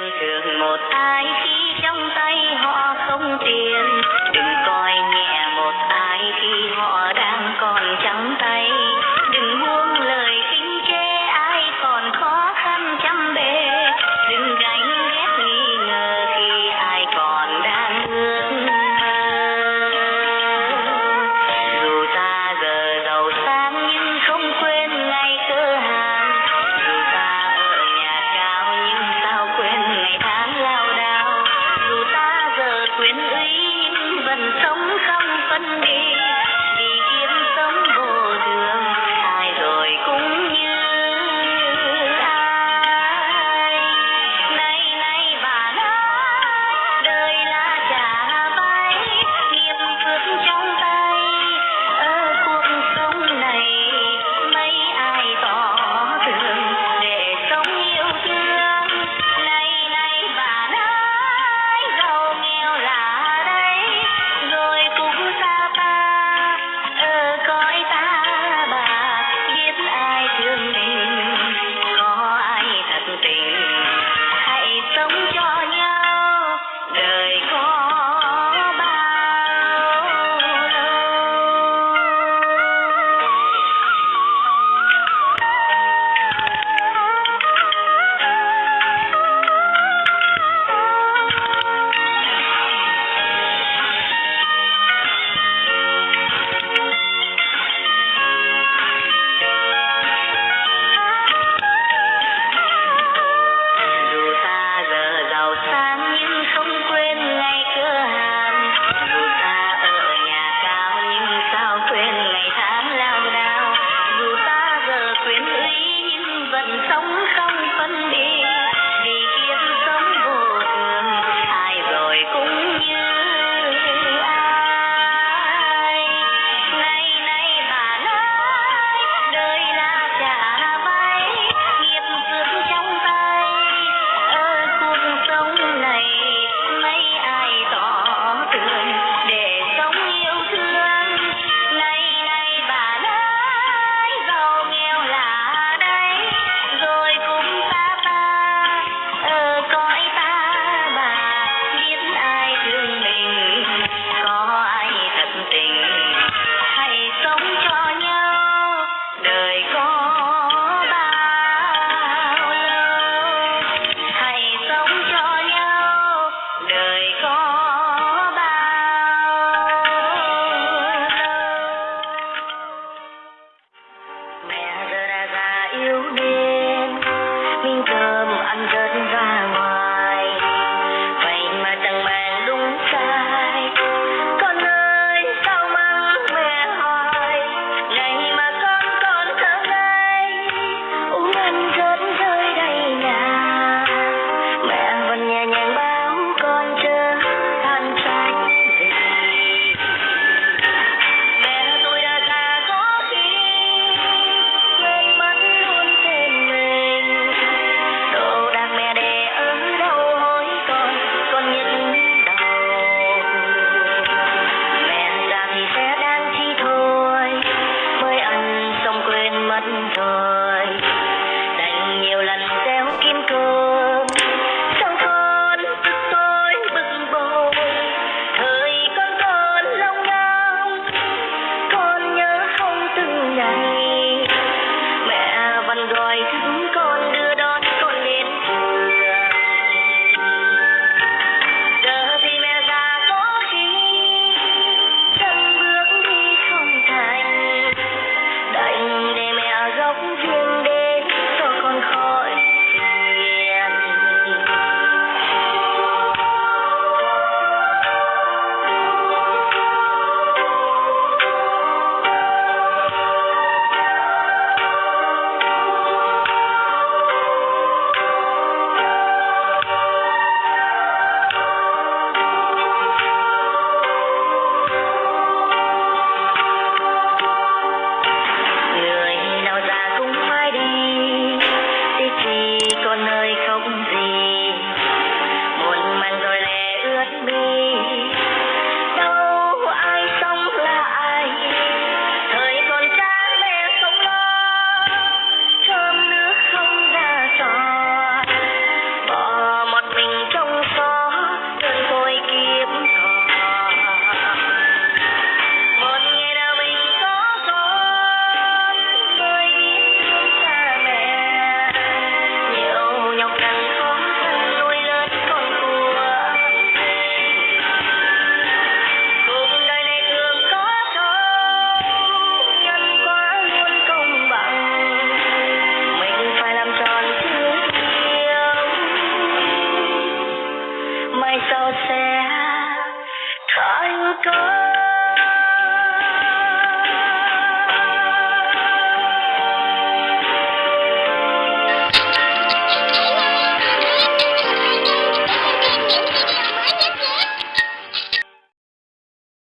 quen một ai khi trong tay họ không tiền. Đừng quyền uy vẫn sống không phân biệt. one time. Go.